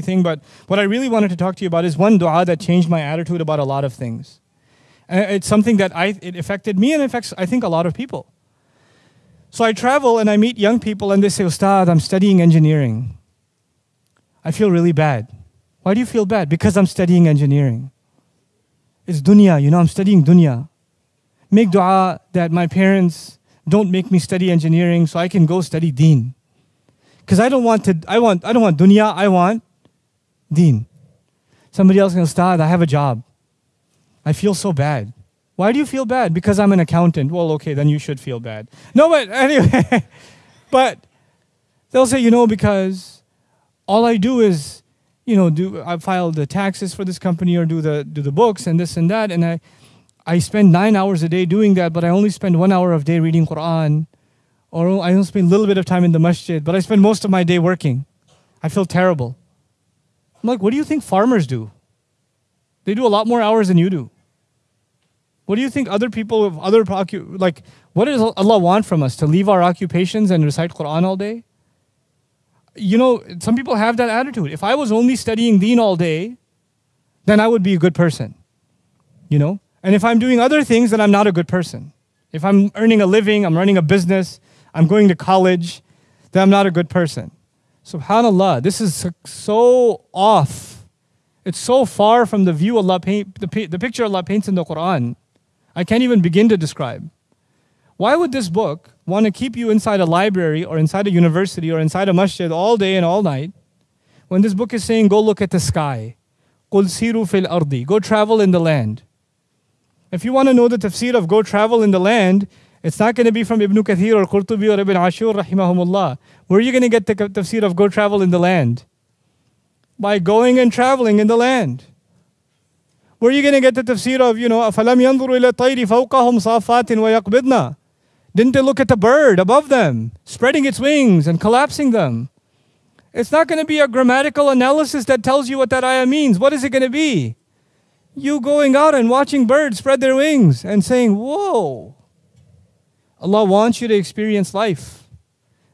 thing, but what I really wanted to talk to you about is one dua that changed my attitude about a lot of things. And it's something that I, it affected me and affects, I think, a lot of people. So I travel and I meet young people and they say, Ustad, I'm studying engineering. I feel really bad. Why do you feel bad? Because I'm studying engineering. It's dunya, you know, I'm studying dunya. Make dua that my parents don't make me study engineering so I can go study deen. Because I don't want to, I want, I don't want dunya, I want deen. Somebody else can start, I have a job. I feel so bad. Why do you feel bad? Because I'm an accountant. Well, okay, then you should feel bad. No, but anyway, but they'll say, you know, because all I do is, you know, do I file the taxes for this company or do the do the books and this and that, and I I spend nine hours a day doing that, but I only spend one hour of day reading Quran, or I only spend a little bit of time in the masjid, but I spend most of my day working. I feel terrible. I'm like, what do you think farmers do? They do a lot more hours than you do. What do you think other people of other like what does Allah want from us to leave our occupations and recite Quran all day? You know, some people have that attitude. If I was only studying deen all day, then I would be a good person. You know? And if I'm doing other things, then I'm not a good person. If I'm earning a living, I'm running a business, I'm going to college, then I'm not a good person. Subhanallah, this is so off. It's so far from the view Allah paint, the, the picture Allah paints in the Quran. I can't even begin to describe. Why would this book want to keep you inside a library or inside a university or inside a masjid all day and all night when this book is saying, go look at the sky? قُلْ سِيرُوا فِي الْأَرْضِ Go travel in the land. If you want to know the tafsir of go travel in the land, it's not going to be from Ibn Kathir or Qurtubi or Ibn Ashur rahimahumullah. Where are you going to get the tafsir of go travel in the land? By going and traveling in the land. Where are you going to get the tafsir of, you know, أَفَلَمْ يَنظُرُوا إِلَى الطَّيْرِ فَوْقَهُمْ صَافَاتٍ وَيَقْبِضْنَا Didn't they look at the bird above them, spreading its wings and collapsing them? It's not going to be a grammatical analysis that tells you what that ayah means. What is it going to be? You going out and watching birds spread their wings and saying, Whoa. Allah wants you to experience life.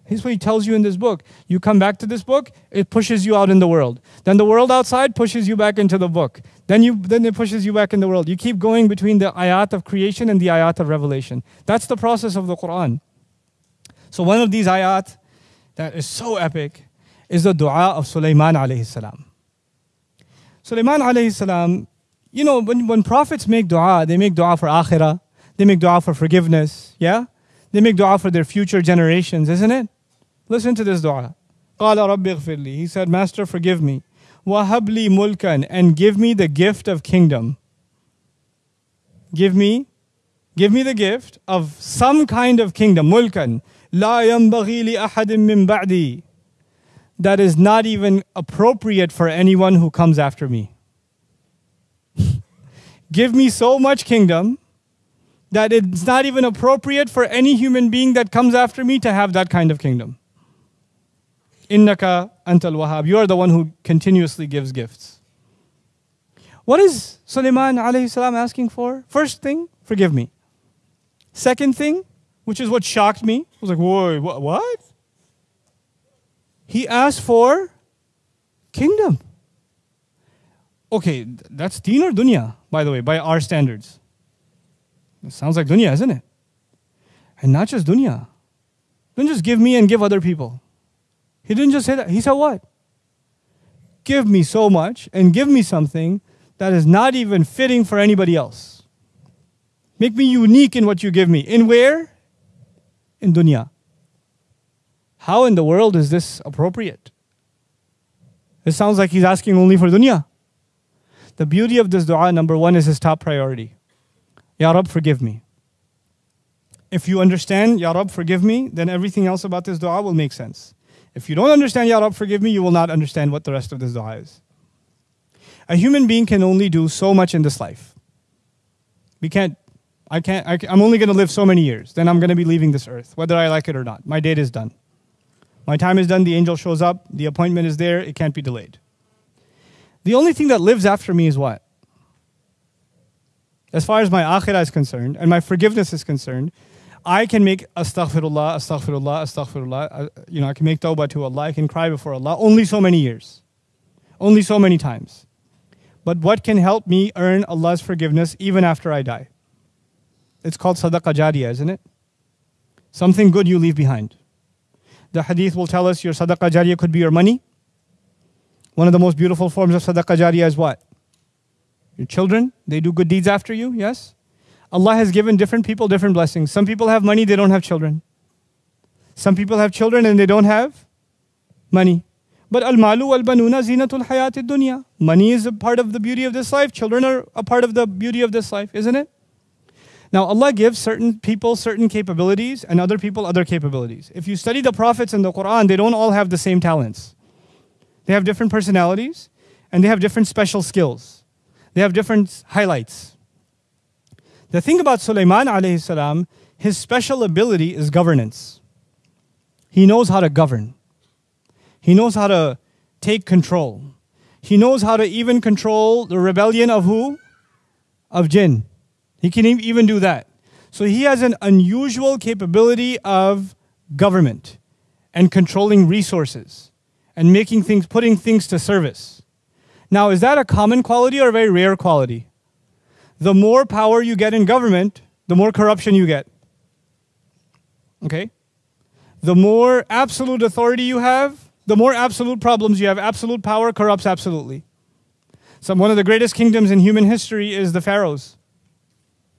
Here's what He tells you in this book. You come back to this book, it pushes you out in the world. Then the world outside pushes you back into the book. Then, you, then it pushes you back in the world. You keep going between the ayat of creation and the ayat of revelation. That's the process of the Quran. So one of these ayat that is so epic is the dua of Sulaiman alayhi salam. Sulaiman alayhi salam, you know, when, when prophets make dua, they make dua for akhirah, they make dua for forgiveness, yeah? They make dua for their future generations, isn't it? Listen to this dua. He said, Master, forgive me. Wahabli mulkan, and give me the gift of kingdom. Give me, give me the gift of some kind of kingdom. Mulkan. La yambaghi li ahadim min. That is not even appropriate for anyone who comes after me. give me so much kingdom that it's not even appropriate for any human being that comes after me to have that kind of kingdom. Innaka antal wahab. You are the one who continuously gives gifts. What is Sulaiman alayhi salam asking for? First thing, forgive me. Second thing, which is what shocked me, I was like, whoa, what? He asked for kingdom. Okay, that's deen or dunya, by the way, by our standards. It sounds like dunya, isn't it? And not just dunya. Don't just give me and give other people. He didn't just say that. He said what? Give me so much and give me something that is not even fitting for anybody else. Make me unique in what you give me. In where? In dunya. How in the world is this appropriate? It sounds like he's asking only for dunya. The beauty of this dua, number one, is his top priority. Ya Rab, forgive me. If you understand, Ya Rab, forgive me, then everything else about this dua will make sense. If you don't understand, Ya Rab, forgive me, you will not understand what the rest of this dua is. A human being can only do so much in this life. We can't, I can't, I, am only going to live so many years. Then I'm going to be leaving this earth, whether I like it or not. My date is done. My time is done, the angel shows up, the appointment is there, it can't be delayed. The only thing that lives after me is what? As far as my akhirah is concerned and my forgiveness is concerned, I can make astaghfirullah, astaghfirullah, astaghfirullah. You know, I can make tawbah to Allah. I can cry before Allah only so many years. Only so many times. But what can help me earn Allah's forgiveness even after I die? It's called sadaqah jariyah, isn't it? Something good you leave behind. The hadith will tell us your sadaqah jariyah could be your money. One of the most beautiful forms of sadaqah jariyah is what? Your children, they do good deeds after you, yes? Allah has given different people different blessings. Some people have money, they don't have children. Some people have children and they don't have money. But al malu wal banuna zinatul hayat dunya. Money is a part of the beauty of this life. Children are a part of the beauty of this life, isn't it? Now, Allah gives certain people certain capabilities and other people other capabilities. If you study the prophets in the Quran, they don't all have the same talents. They have different personalities and they have different special skills. They have different highlights. The thing about Sulaiman alayhi salam, his special ability is governance. He knows how to govern. He knows how to take control. He knows how to even control the rebellion of who? Of jinn. He can even do that. So he has an unusual capability of government and controlling resources and making things, putting things to service. Now, is that a common quality or a very rare quality? The more power you get in government, the more corruption you get. Okay? The more absolute authority you have, the more absolute problems you have. Absolute power corrupts absolutely. So one of the greatest kingdoms in human history is the pharaohs.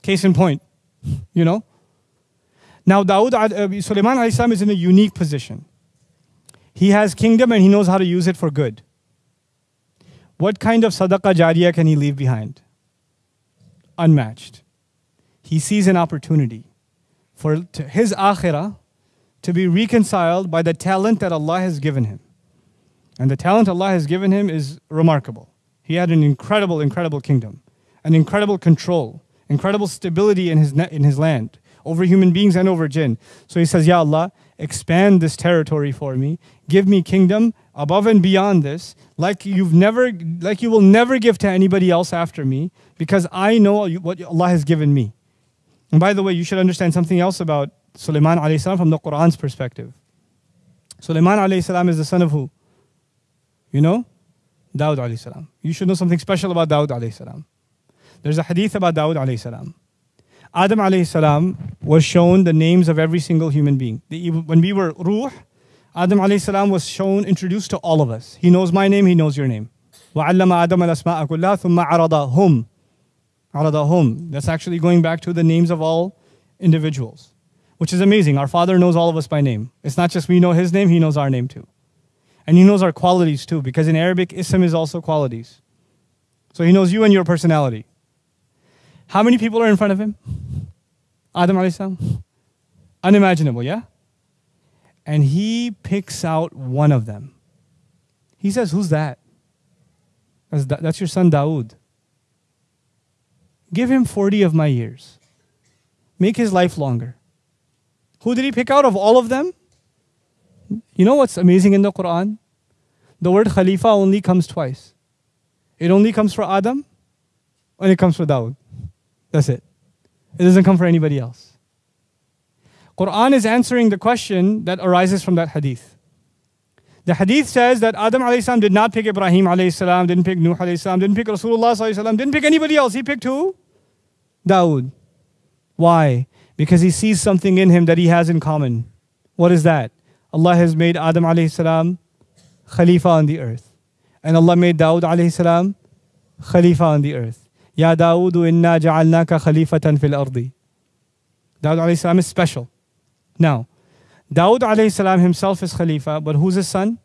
Case in point, you know? Now, Dawood, uh, Sulaiman is in a unique position. He has kingdom and he knows how to use it for good. What kind of sadaqah jariyah can he leave behind? Unmatched. He sees an opportunity for his akhirah to be reconciled by the talent that Allah has given him. And the talent Allah has given him is remarkable. He had an incredible, incredible kingdom, an incredible control, incredible stability in his, in his land over human beings and over jinn. So he says, Ya Allah, expand this territory for me. Give me kingdom above and beyond this, like you've never, like you will never give to anybody else after me, because I know what Allah has given me. And by the way, you should understand something else about Sulaiman alayhi salam from the Quran's perspective. Sulaiman alayhi salam is the son of who? You know? Dawud alayhi salam. You should know something special about Dawud alayhi salam. There's a hadith about Dawud alayhi salam. Adam alayhi salam was shown the names of every single human being. When we were ruh, Adam alayhi salam was shown, introduced to all of us. He knows my name, he knows your name. وَعَلَّمَ آدَمَ الْأَسْمَاءَ كُلَّهَا ثُمَّ عَرَضَهُمْ عَرَضَهُمْ That's actually going back to the names of all individuals, which is amazing. Our Father knows all of us by name. It's not just we know His name, He knows our name too. And He knows our qualities too, because in Arabic, ism is also qualities. So He knows you and your personality. How many people are in front of him? Adam alayhi Unimaginable, yeah? And he picks out one of them. He says, Who's that? That's, that's your son Dawood. Give him 40 of my years. Make his life longer. Who did he pick out of all of them? You know what's amazing in the Quran? The word Khalifa only comes twice. It only comes for Adam and it comes for Dawood. That's it. It doesn't come for anybody else. Quran is answering the question that arises from that hadith. The hadith says that Adam salam did not pick Ibrahim salam, didn't pick Nuh salam, didn't pick Rasulullah salam, didn't pick anybody else. He picked who? Dawood. Why? Because he sees something in him that he has in common. What is that? Allah has made Adam salam Khalifa on the earth. And Allah made Dawood salam Khalifa on the earth. Ya Dawood, inna ja'alnaka khalifatan fil ardi. Dawood alayhi salam is special. Now, Dawood alayhi salam himself is Khalifa, but who's his son?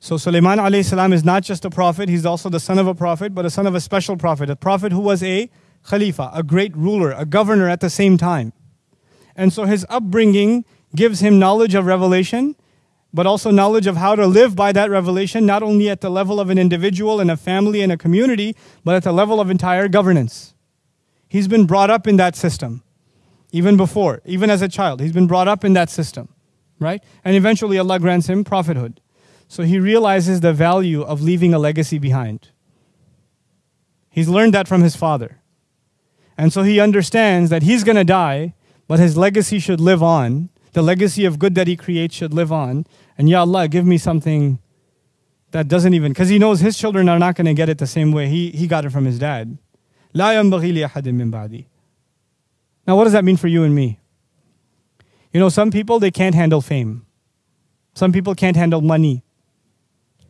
So Sulaiman alayhi salam is not just a prophet, he's also the son of a prophet, but a son of a special prophet, a prophet who was a Khalifa, a great ruler, a governor at the same time. And so his upbringing gives him knowledge of revelation but also knowledge of how to live by that revelation, not only at the level of an individual and a family and a community, but at the level of entire governance. He's been brought up in that system, even before, even as a child. He's been brought up in that system, right? And eventually Allah grants him prophethood. So he realizes the value of leaving a legacy behind. He's learned that from his father. And so he understands that he's going to die, but his legacy should live on. The legacy of good that he creates should live on. And Ya Allah, give me something that doesn't even, because he knows his children are not going to get it the same way he, he got it from his dad. لا ينبغي لأحد من بعدي. now, what does that mean for you and me? You know, some people, they can't handle fame. Some people can't handle money.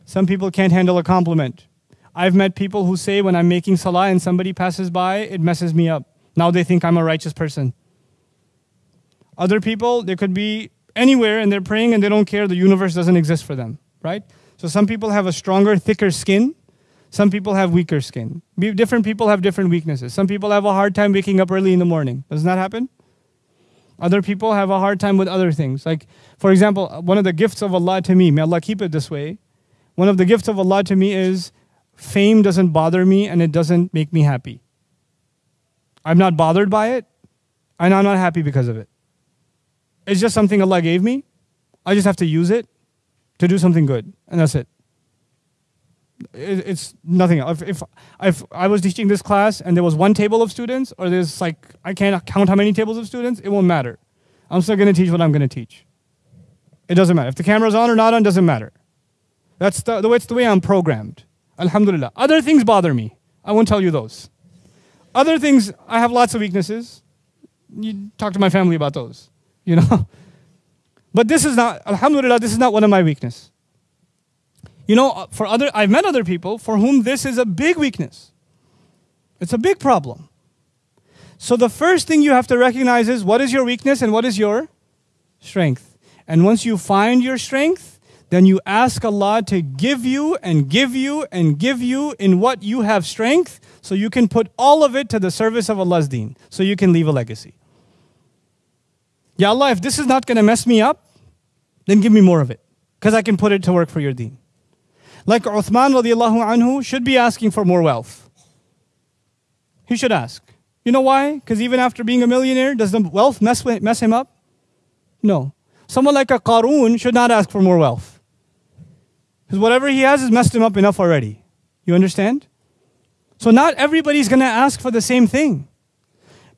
Some people can't handle a compliment. I've met people who say when I'm making salah and somebody passes by, it messes me up. Now they think I'm a righteous person. Other people, they could be anywhere and they're praying and they don't care. The universe doesn't exist for them, right? So some people have a stronger, thicker skin. Some people have weaker skin. Different people have different weaknesses. Some people have a hard time waking up early in the morning. Doesn't that happen? Other people have a hard time with other things. Like, for example, uh, one of the gifts of Allah to me, may Allah keep it this way. One of the gifts of Allah to me is fame doesn't bother me and it doesn't make me happy. I'm not bothered by it and I'm not happy because of it. It's just something Allah gave me. I just have to use it to do something good, and that's it. It's nothing. If, if, if I was teaching this class and there was one table of students, or there's like, I can't count how many tables of students, it won't matter. I'm still going to teach what I'm going to teach. It doesn't matter. If the camera's on or not on, doesn't matter. That's the, the, way, it's the way I'm programmed. Alhamdulillah. Other things bother me. I won't tell you those. Other things, I have lots of weaknesses. You talk to my family about those, you know. But this is not, alhamdulillah, this is not one of my weakness. You know, uh, for other, I've met other people for whom this is a big weakness. It's a big problem. So the first thing you have to recognize is what is your weakness and what is your strength. And once you find your strength, then you ask Allah to give you and give you and give you in what you have strength so you can put all of it to the service of Allah's deen so you can leave a legacy. Ya Allah, if this is not going to mess me up, then give me more of it because I can put it to work for your deen. Like Uthman radiallahu anhu should be asking for more wealth. He should ask. You know why? Because even after being a millionaire, does the wealth mess, mess him up? No. Someone like a Qarun should not ask for more wealth. Because whatever he has has messed him up enough already. You understand? So not everybody's going to ask for the same thing.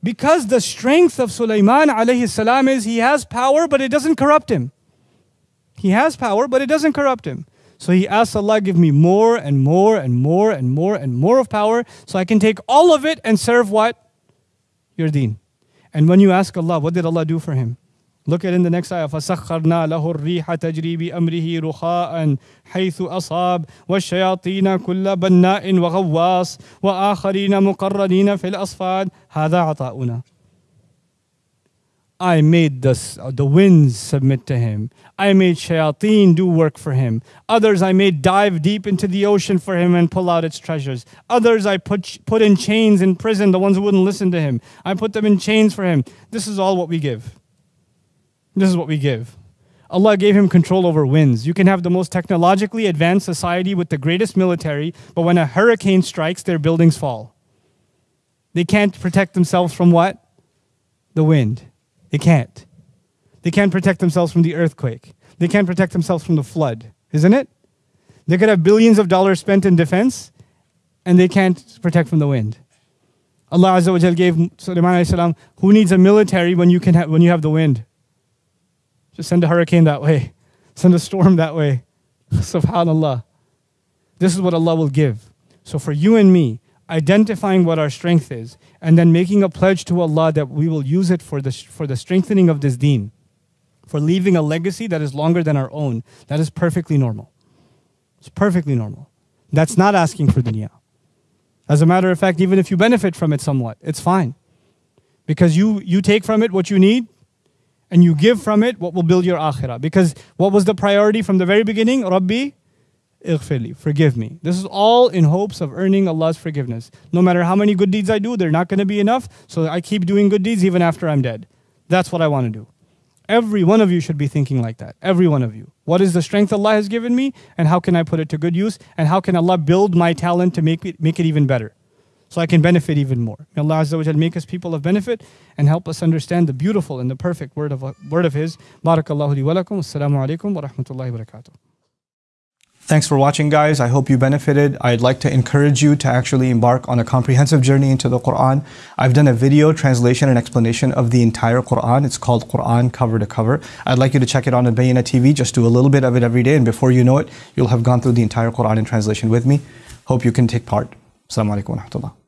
Because the strength of Sulaiman alayhi salam is he has power, but it doesn't corrupt him. He has power, but it doesn't corrupt him. So he asks Allah, give me more and more and more and more and more of power so I can take all of it and serve what? Your deen. And when you ask Allah, what did Allah do for him? Look at in the next ayah. فَسَخَّرْنَا لَهُ الرِّيحَ تَجْرِي بِأَمْرِهِ رُخَاءً حَيْثُ أَصَابَ وَالشَّيَاطِينَ كُلَّ بَنَّاءٍ وَغَوَّاصٍ وَآخَرِينَ مُقَرَّنِينَ فِي الْأَصْفَادِ هَذَا عَطَاؤُنَا I made the, the winds submit to him. I made shayateen do work for him. Others I made dive deep into the ocean for him and pull out its treasures. Others I put, put in chains in prison, the ones who wouldn't listen to him. I put them in chains for him. This is all what we give. This is what we give. Allah gave him control over winds. You can have the most technologically advanced society with the greatest military, but when a hurricane strikes, their buildings fall. They can't protect themselves from what? The wind. They can't. They can't protect themselves from the earthquake. They can't protect themselves from the flood, isn't it? They could have billions of dollars spent in defense and they can't protect from the wind. Allah Azza wa Jal gave Sulaiman salam, who needs a military when you, can ha- when you have the wind? Just send a hurricane that way. Send a storm that way. Subhanallah. This is what Allah will give. So for you and me, identifying what our strength is, and then making a pledge to Allah that we will use it for the, for the strengthening of this deen, for leaving a legacy that is longer than our own, that is perfectly normal. It's perfectly normal. That's not asking for dunya. As a matter of fact, even if you benefit from it somewhat, it's fine. Because you, you take from it what you need, and you give from it what will build your akhirah. Because what was the priority from the very beginning? Rabbi, Ighfirli, forgive me. This is all in hopes of earning Allah's forgiveness. No matter how many good deeds I do, they're not going to be enough, so I keep doing good deeds even after I'm dead. That's what I want to do. Every one of you should be thinking like that. Every one of you. What is the strength Allah has given me, and how can I put it to good use, and how can Allah build my talent to make it, make it even better? So I can benefit even more. May Allah Azza wa make us people of benefit and help us understand the beautiful and the perfect word of, word of His. Barakallahu li wa lakum. Assalamu alaikum wa rahmatullahi wa barakatuh. Thanks for watching, guys. I hope you benefited. I'd like to encourage you to actually embark on a comprehensive journey into the Quran. I've done a video translation and explanation of the entire Quran. It's called Quran Cover to Cover. I'd like you to check it on Bayyinah TV. Just do a little bit of it every day, and before you know it, you'll have gone through the entire Quran in translation with me. Hope you can take part. Assalamu alaikum wa rahmatullah.